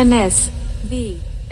N S V.